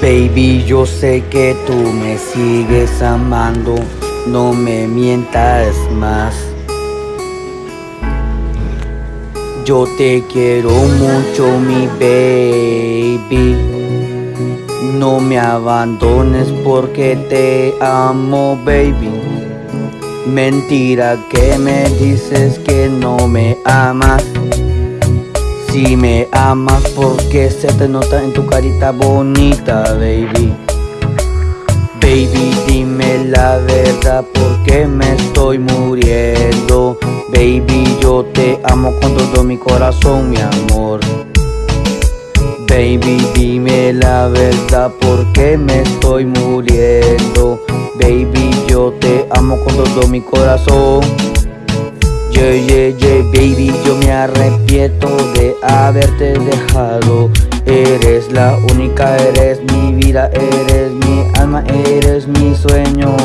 Baby, yo sé que tú me sigues amando, no me mientas más. Yo te quiero mucho, mi baby. No me abandones porque te amo, baby. Mentira que me dices que no me amas. Si me amas porque se te nota en tu carita bonita, baby Baby, dime la verdad porque me estoy muriendo Baby, yo te amo con todo mi corazón, mi amor. Baby, dime la verdad porque me estoy muriendo Baby, yo te amo con todo mi corazón. Yeah, yeah, yeah, baby, yo me arrepiento de haberte dejado. Eres la única, eres mi vida, eres mi alma, eres mi sueño.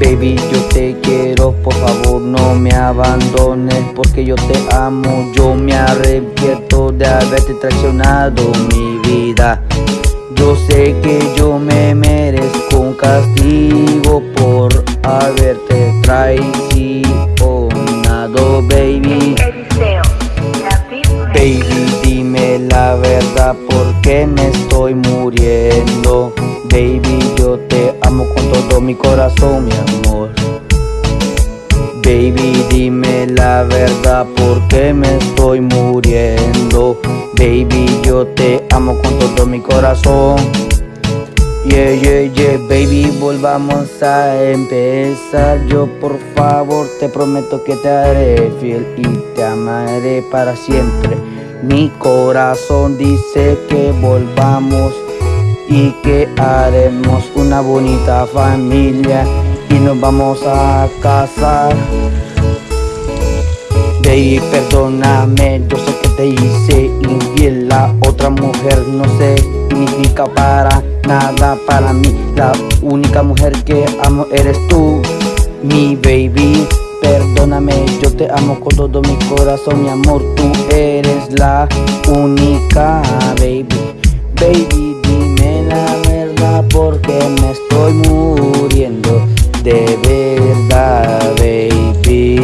Baby, yo te quiero, por favor no me abandones Porque yo te amo, yo me arrepiento de haberte traicionado mi vida. Yo sé que yo me porque me estoy muriendo Baby, yo te amo con todo mi corazón, mi amor. Baby, dime la verdad porque me estoy muriendo Baby, yo te amo con todo mi corazón. Yeah, yeah, yeah, baby, volvamos a empezar. Yo por favor te prometo que te haré fiel y te amaré para siempre Mi corazón dice que volvamos y que haremos una bonita familia y nos vamos a casar. Baby, perdóname, yo sé que te hice infiel. La otra mujer no significa para nada. Para mí La única mujer que amo eres tú, mi baby Perdóname, yo te amo con todo mi corazón, mi amor Tú eres la única, baby. Baby, dime la verdad porque me estoy muriendo De verdad, baby.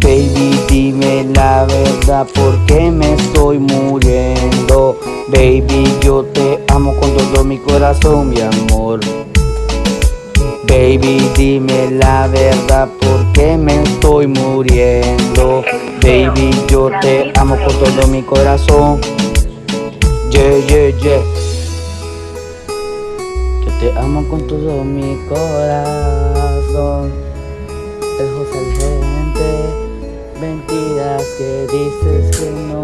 Baby, dime la verdad porque me estoy muriendo Baby, yo te amo con todo mi corazón, mi amor Baby, dime la verdad porque me estoy muriendo Baby, yo te amo con todo mi corazón. Yeah, yeah, yeah. Yo te amo con todo mi corazón. El José gente Mentiras que dices que no